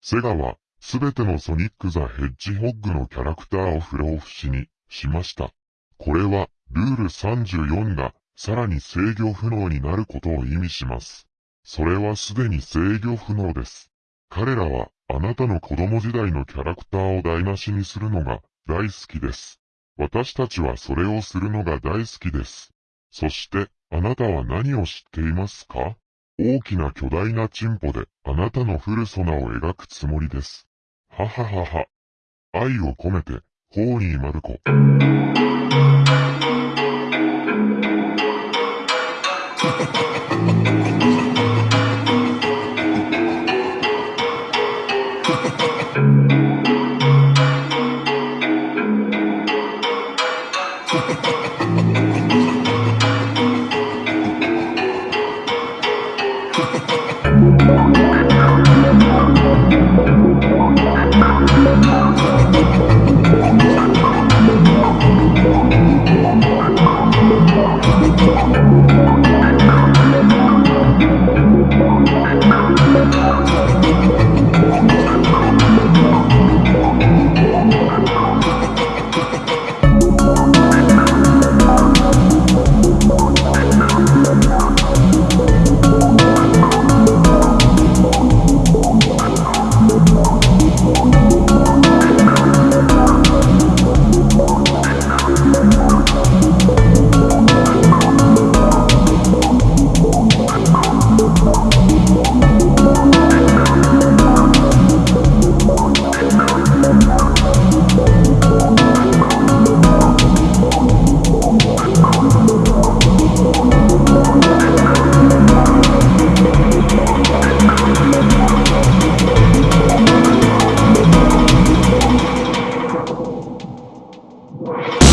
セガは、すべてのソニック・ザ・ヘッジホッグのキャラクターを不老不死にしました。これは、ルール34が、さらに制御不能になることを意味します。それはすでに制御不能です。彼らは、あなたの子供時代のキャラクターを台無しにするのが大好きです。私たちはそれをするのが大好きです。そして、あなたは何を知っていますか？大きな巨大なチンポであなたのフルソナを描くつもりです。はははは。愛を込めて、ホーリーマルコ。Ha ha ha! you.